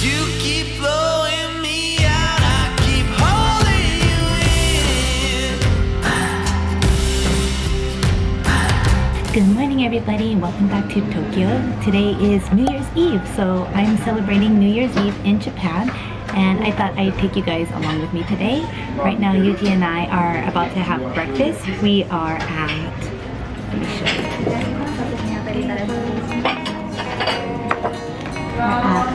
Good morning everybody and welcome back to Tokyo. Today is New Year's Eve, so I'm celebrating New Year's Eve in Japan and I thought I'd take you guys along with me today. Right now Yuji and I are about to have breakfast. We are at, let me show you. We're at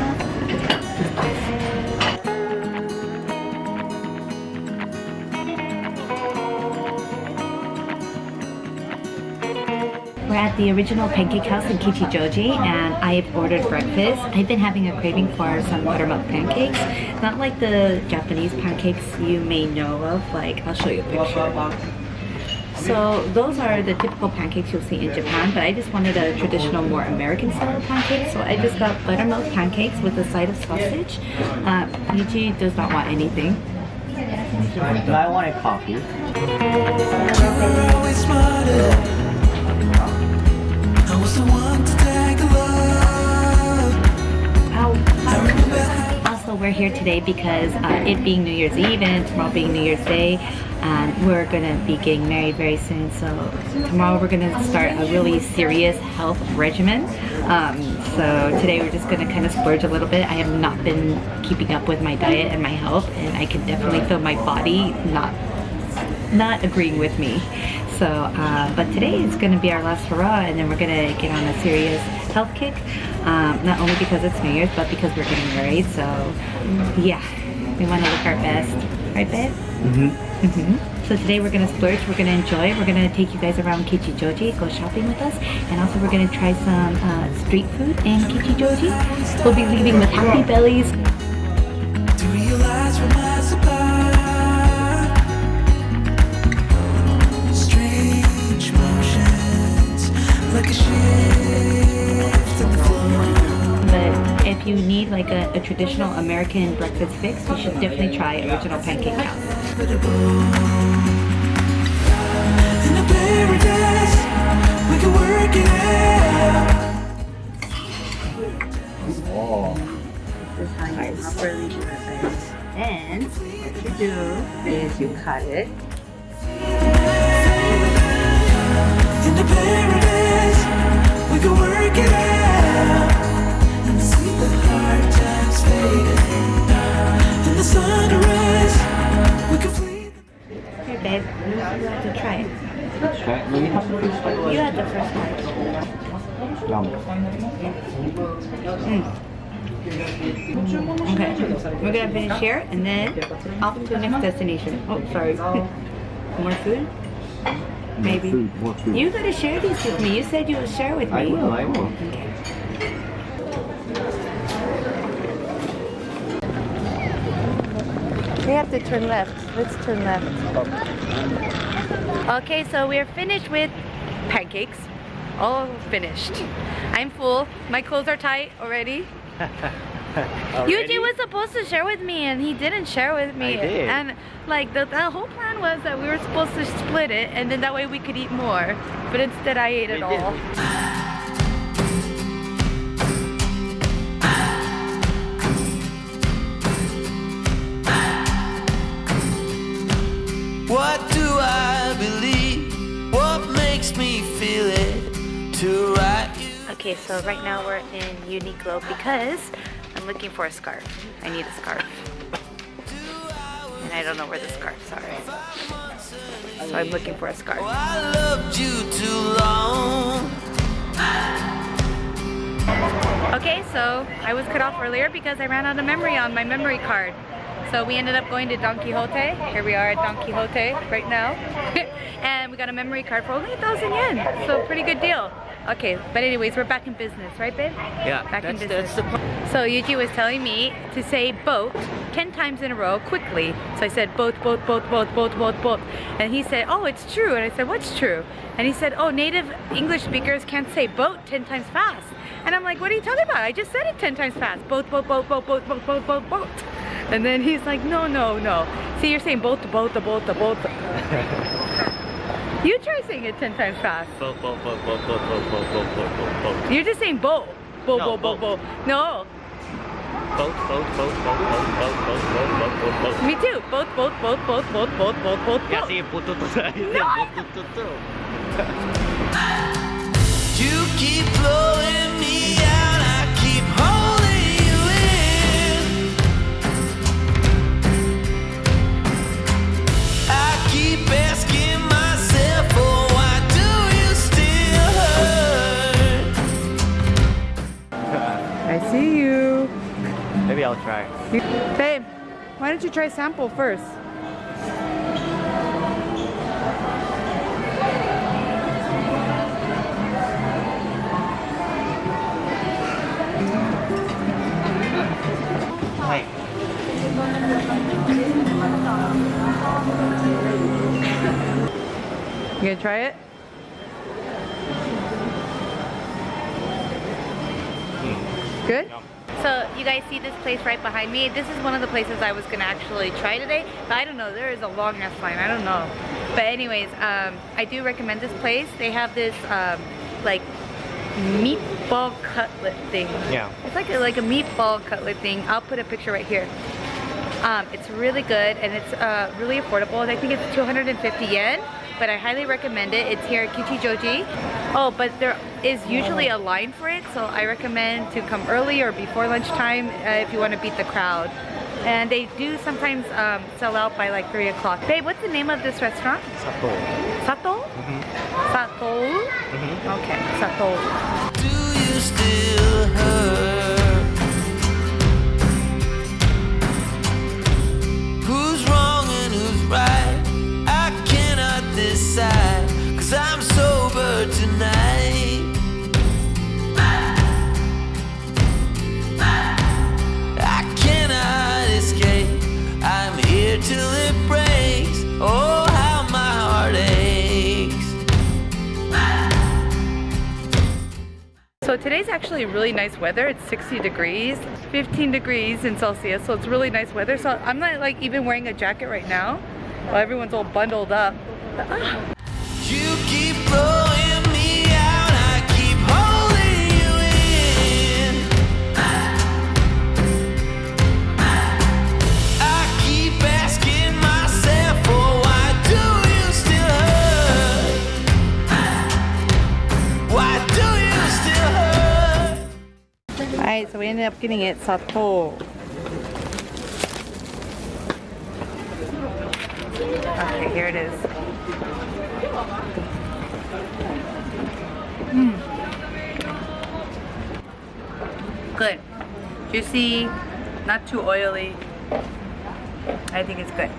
We're at the original pancake house in Kichijoji and I've ordered breakfast. I've been having a craving for some buttermilk pancakes. Not like the Japanese pancakes you may know of, like I'll show you a picture. So those are the typical pancakes you'll see in Japan, but I just wanted a traditional, more American style pancake. So I just got buttermilk pancakes with a side of sausage. Uh, Yuji does not want anything. I wanted coffee. You're always smarter. I was the one to take a look. We're here today because uh, it being New Year's Eve and tomorrow being New Year's Day, um, we're gonna be getting married very soon. So tomorrow we're gonna start a really serious health regimen. Um, so today we're just gonna kind of splurge a little bit. I have not been keeping up with my diet and my health, and I can definitely feel my body not not agreeing with me. So, uh, but today is going to be our last hurrah and then we're going to get on a serious health kick. Um, not only because it's New Year's, but because we're getting married. So, yeah, we want to look our best. Right, babe? Mm-hmm. Mm -hmm. So today we're going to splurge, we're going to enjoy, we're going to take you guys around Kichijoji, go shopping with us, and also we're going to try some uh, street food in Kichijoji. We'll be leaving with happy bellies. But if you need like a, a traditional American breakfast fix, you should definitely try Original Pancake House. A paradise, we can work it out. Oh. This is how you properly do it. And what you do is you cut it. To try it. Try it. Maybe have the first bite. You had the first one. Yum. Mm. Okay, we're gonna finish here and then off to the next destination. Oh, sorry. More food? Maybe. Food, more food. You gotta share these with me. You said you would share with me. I will, I will. Okay. We have to turn left. Let's turn left. Okay, so we're finished with pancakes. All finished. I'm full. My clothes are tight already. Yuji was supposed to share with me and he didn't share with me. I did. And like the, the whole plan was that we were supposed to split it and then that way we could eat more. But instead I ate it We did. all. What do I believe? What makes me feel it to write you? Okay, so right now we're in Uniqlo because I'm looking for a scarf. I need a scarf. And I don't know where the scarves are. So I'm looking for a Oh, scarf. I loved you too long. Okay, so I was cut off earlier because I ran out of memory on my memory card. So we ended up going to Don Quixote. Here we are at Don Quixote right now. and we got a memory card for only a thousand yen. So pretty good deal. Okay, but anyways, we're back in business, right babe? Yeah, Back in business. So Yuji was telling me to say boat 10 times in a row quickly. So I said boat, boat, boat, boat, boat, boat, boat. And he said, oh, it's true. And I said, what's true? And he said, oh, native English speakers can't say boat 10 times fast. And I'm like, what are you talking about? I just said it 10 times fast. Boat, boat, boat, boat, boat, boat, boat, boat, boat. And then he's like, no, no, no. See, you're saying boat, boat, boat, boat. You try saying it 10 times fast. Boat, boat, boat, boat, boat, boat, boat, boat, boat, boat, boat. You're just saying boat. Boat, No. No. both, both, both, both, both, both, both, both, both, both, both. Me too. Both, both, both, both, both, both, both, both, both. Kasi bututu na. Bututu. You keep blowing me out, I'll try. Babe, why don't you try sample first? You gonna try it? Hmm. Good? So you guys see this place right behind me? This is one of the places I was gonna actually try today, but I don't know, there is a long ass line, I don't know. But anyways, um, I do recommend this place. They have this um, like meatball cutlet thing. Yeah. It's like a, like a meatball cutlet thing. I'll put a picture right here. Um, it's really good and it's uh, really affordable. I think it's 250 yen, but I highly recommend it. It's here at Kichijoji. Oh, but there is usually a line for it, so I recommend to come early or before lunchtime uh, if you want to beat the crowd. And they do sometimes um, sell out by like 3 o'clock. Babe, what's the name of this restaurant? Sato. Sato? Sato? Okay, Sato. Do you still hurt? So today's actually really nice weather. It's 60 degrees, 15 degrees in Celsius, so it's really nice weather. So I'm not like even wearing a jacket right now while everyone's all bundled up. But, ah, ended up getting it Sato. Okay, here it is. Mm. Good. Juicy, not too oily. I think it's good.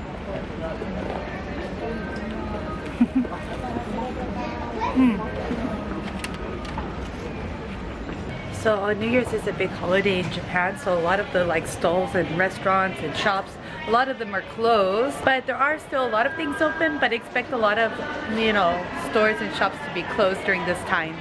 So uh, New Year's is a big holiday in Japan, so a lot of the like stalls and restaurants and shops, a lot of them are closed. But there are still a lot of things open, but expect a lot of, you know, stores and shops to be closed during this time.